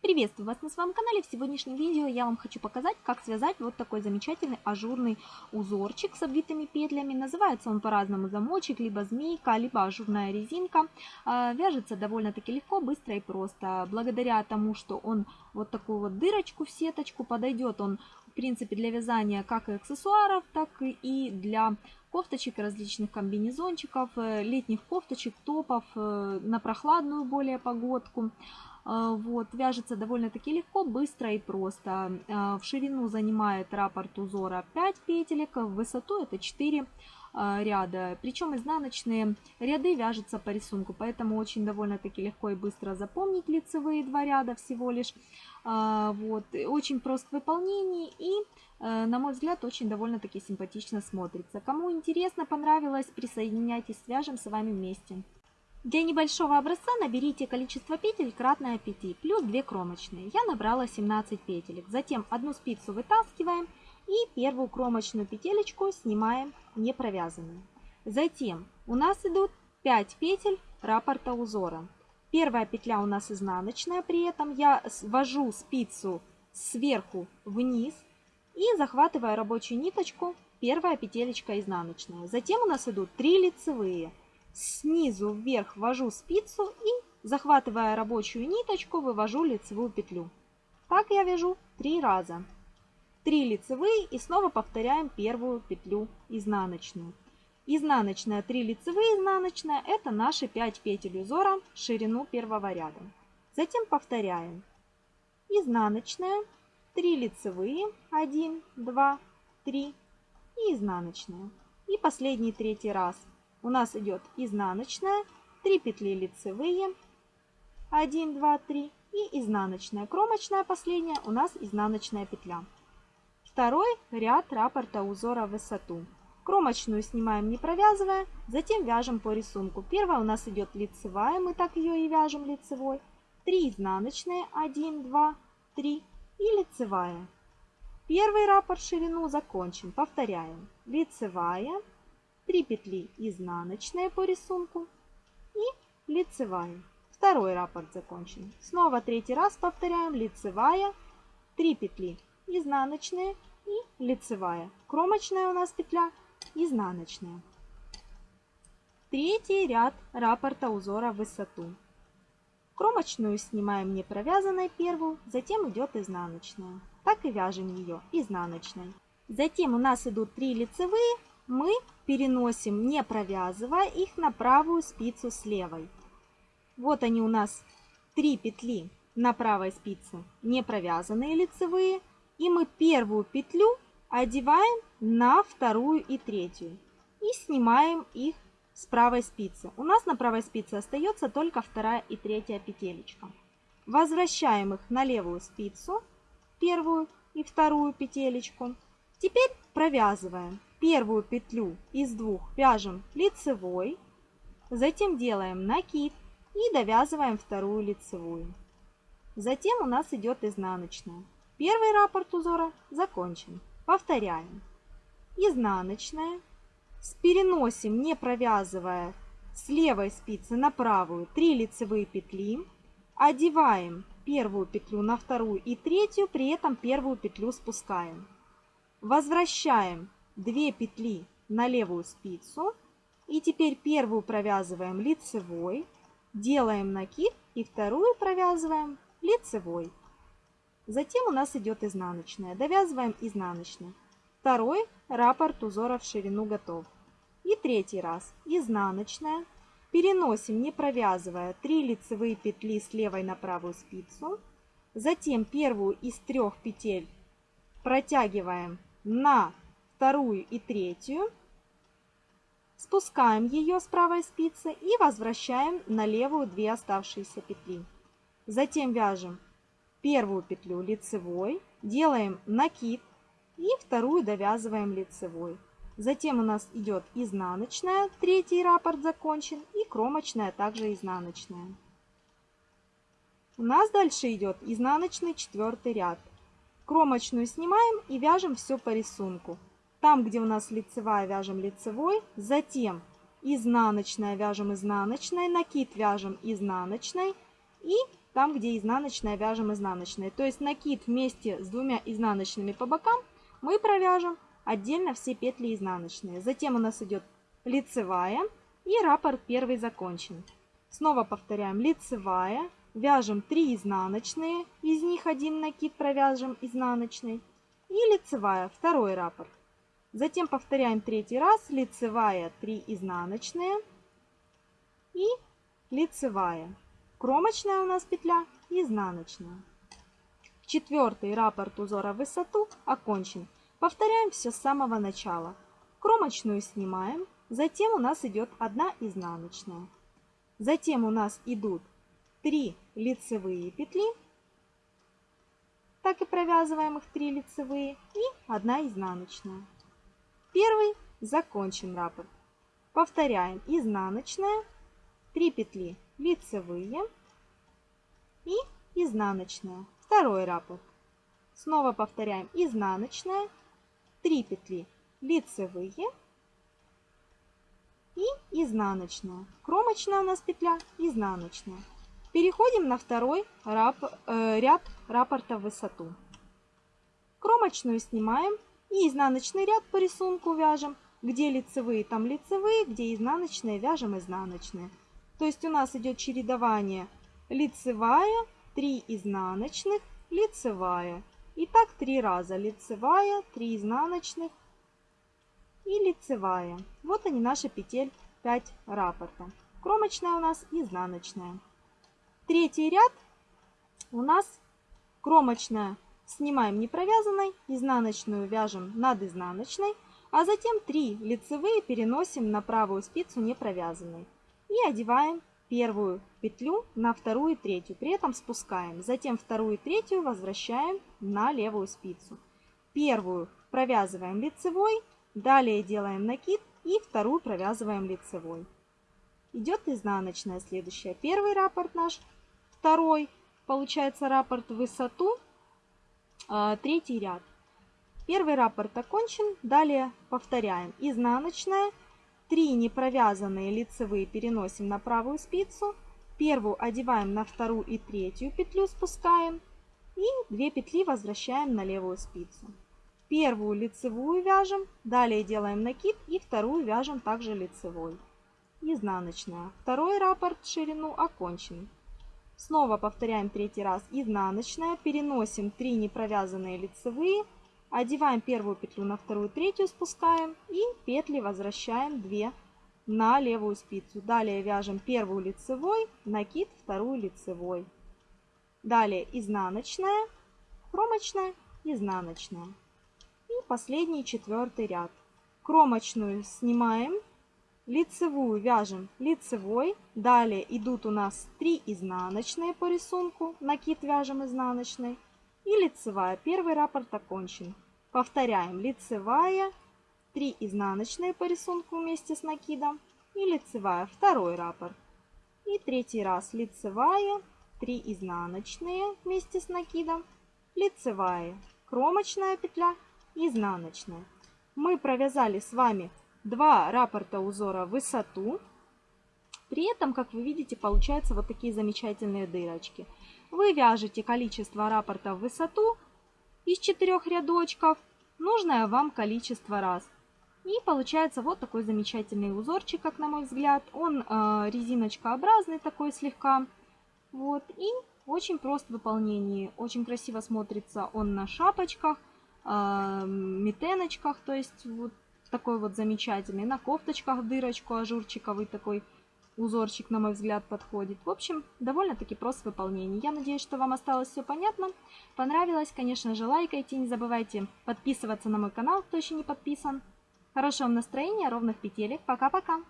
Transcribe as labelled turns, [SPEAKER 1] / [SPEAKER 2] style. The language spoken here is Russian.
[SPEAKER 1] Приветствую вас на своем канале. В сегодняшнем видео я вам хочу показать, как связать вот такой замечательный ажурный узорчик с обвитыми петлями. Называется он по-разному замочек, либо змейка, либо ажурная резинка. А, вяжется довольно-таки легко, быстро и просто. Благодаря тому, что он вот такую вот дырочку в сеточку подойдет, он в принципе для вязания как и аксессуаров, так и для кофточек, различных комбинезончиков, э, летних кофточек, топов э, на прохладную более погодку. А, вот, вяжется довольно-таки легко, быстро и просто. А, в ширину занимает раппорт узора 5 петелек, в высоту это 4 а, ряда. Причем изнаночные ряды вяжутся по рисунку, поэтому очень довольно-таки легко и быстро запомнить лицевые два ряда всего лишь. Вот. Очень прост в выполнении и, на мой взгляд, очень довольно-таки симпатично смотрится. Кому интересно, понравилось, присоединяйтесь, свяжем с вами вместе. Для небольшого образца наберите количество петель кратное 5, плюс 2 кромочные. Я набрала 17 петелек. Затем одну спицу вытаскиваем и первую кромочную петелечку снимаем не провязанную. Затем у нас идут 5 петель раппорта узора. Первая петля у нас изнаночная, при этом я ввожу спицу сверху вниз и захватываю рабочую ниточку, первая петелечка изнаночная. Затем у нас идут 3 лицевые снизу вверх ввожу спицу и, захватывая рабочую ниточку, вывожу лицевую петлю. Так я вяжу три раза. Три лицевые и снова повторяем первую петлю изнаночную. Изнаночная, 3 лицевые, изнаночная – это наши 5 петель узора ширину первого ряда. Затем повторяем. Изнаночная, 3 лицевые, 1, 2, 3 и изнаночная. И последний третий раз у нас идет изнаночная, 3 петли лицевые, 1, 2, 3 и изнаночная. Кромочная последняя у нас изнаночная петля. Второй ряд раппорта узора в высоту. Кромочную снимаем не провязывая, затем вяжем по рисунку. Первая у нас идет лицевая, мы так ее и вяжем лицевой. 3 изнаночные, 1, 2, 3 и лицевая. Первый раппорт ширину закончим. Повторяем. Лицевая, 3 петли изнаночные по рисунку и лицевая. Второй раппорт закончен. Снова третий раз повторяем лицевая, 3 петли изнаночные и лицевая. Кромочная у нас петля изнаночная. Третий ряд раппорта узора в высоту. Кромочную снимаем не провязанной первую, затем идет изнаночная. Так и вяжем ее изнаночной. Затем у нас идут 3 лицевые, мы переносим, не провязывая их на правую спицу с левой. Вот они у нас три петли на правой спице, не провязанные лицевые. И мы первую петлю одеваем на вторую и третью. И снимаем их с правой спицы. У нас на правой спице остается только вторая и третья петелечка. Возвращаем их на левую спицу, первую и вторую петелечку. Теперь провязываем первую петлю из двух вяжем лицевой, затем делаем накид и довязываем вторую лицевую. Затем у нас идет изнаночная. Первый раппорт узора закончен. Повторяем. Изнаночная. Переносим, не провязывая с левой спицы на правую 3 лицевые петли. Одеваем первую петлю на вторую и третью, при этом первую петлю спускаем. Возвращаем 2 петли на левую спицу. И теперь первую провязываем лицевой, делаем накид и вторую провязываем лицевой. Затем у нас идет изнаночная. Довязываем изнаночной. Второй раппорт узора в ширину готов. И третий раз изнаночная. Переносим, не провязывая, 3 лицевые петли с левой на правую спицу. Затем первую из трех петель протягиваем на вторую и третью. Спускаем ее с правой спицы и возвращаем на левую две оставшиеся петли. Затем вяжем первую петлю лицевой, делаем накид и вторую довязываем лицевой. Затем у нас идет изнаночная, третий раппорт закончен, и кромочная, также изнаночная. У нас дальше идет изнаночный четвертый ряд. Кромочную снимаем и вяжем все по рисунку. Там, где у нас лицевая, вяжем лицевой. Затем изнаночная вяжем изнаночной, накид вяжем изнаночной. И там, где изнаночная, вяжем изнаночные. То есть накид вместе с двумя изнаночными по бокам мы провяжем отдельно все петли изнаночные. Затем у нас идет лицевая и раппорт первый закончен. Снова повторяем лицевая, вяжем 3 изнаночные, из них один накид провяжем изнаночный и лицевая, второй раппорт. Затем повторяем третий раз, лицевая, 3 изнаночные и лицевая. Кромочная у нас петля, изнаночная. Четвертый раппорт узора в высоту окончен. Повторяем все с самого начала. Кромочную снимаем, затем у нас идет одна изнаночная. Затем у нас идут 3 лицевые петли, так и провязываем их 3 лицевые и 1 изнаночная. Первый закончен раппорт. Повторяем изнаночная, 3 петли лицевые и изнаночная. Второй раппорт. Снова повторяем изнаночная, 3 петли лицевые и изнаночная. Кромочная у нас петля, изнаночная. Переходим на второй рап, э, ряд раппорта в высоту. Кромочную снимаем и изнаночный ряд по рисунку вяжем. Где лицевые, там лицевые, где изнаночные, вяжем изнаночные. То есть у нас идет чередование лицевая, 3 изнаночных, лицевая. И так три раза. Лицевая, 3 изнаночных и лицевая. Вот они наши петель 5 раппорта. Кромочная у нас изнаночная. Третий ряд у нас кромочная снимаем не провязанной, изнаночную вяжем над изнаночной, а затем 3 лицевые переносим на правую спицу не провязанной. И одеваем первую петлю на вторую и третью, при этом спускаем. Затем вторую и третью возвращаем на левую спицу. Первую провязываем лицевой, далее делаем накид и вторую провязываем лицевой. Идет изнаночная следующая. Первый раппорт наш Второй, получается, раппорт в высоту. А, третий ряд. Первый раппорт окончен. Далее повторяем. Изнаночная. Три непровязанные лицевые переносим на правую спицу. Первую одеваем на вторую и третью петлю, спускаем. И две петли возвращаем на левую спицу. Первую лицевую вяжем, далее делаем накид и вторую вяжем также лицевой. Изнаночная. Второй раппорт ширину окончен. Снова повторяем третий раз изнаночная, переносим 3 непровязанные лицевые, одеваем первую петлю на вторую, третью спускаем и петли возвращаем 2 на левую спицу. Далее вяжем первую лицевой, накид, вторую лицевой. Далее изнаночная, кромочная, изнаночная. И последний четвертый ряд. Кромочную снимаем, Лицевую вяжем лицевой. Далее идут у нас 3 изнаночные по рисунку. Накид вяжем изнаночной. И лицевая. Первый раппорт окончен. Повторяем. Лицевая. 3 изнаночные по рисунку вместе с накидом. И лицевая. Второй раппорт. И третий раз лицевая. 3 изнаночные вместе с накидом. Лицевая. Кромочная петля. Изнаночная. Мы провязали с вами два раппорта узора в высоту. При этом, как вы видите, получаются вот такие замечательные дырочки. Вы вяжете количество раппортов в высоту из четырех рядочков, нужное вам количество раз. И получается вот такой замечательный узорчик, как на мой взгляд. Он э, резиночкообразный такой слегка. Вот. И очень прост в выполнении. Очень красиво смотрится он на шапочках, э, метеночках. То есть вот такой вот замечательный. На кофточках дырочку ажурчиковый такой узорчик, на мой взгляд, подходит. В общем, довольно-таки прост в выполнении. Я надеюсь, что вам осталось все понятно. Понравилось, конечно же, лайкайте. Не забывайте подписываться на мой канал, кто еще не подписан. Хорошего вам настроения, ровных петелек. Пока-пока!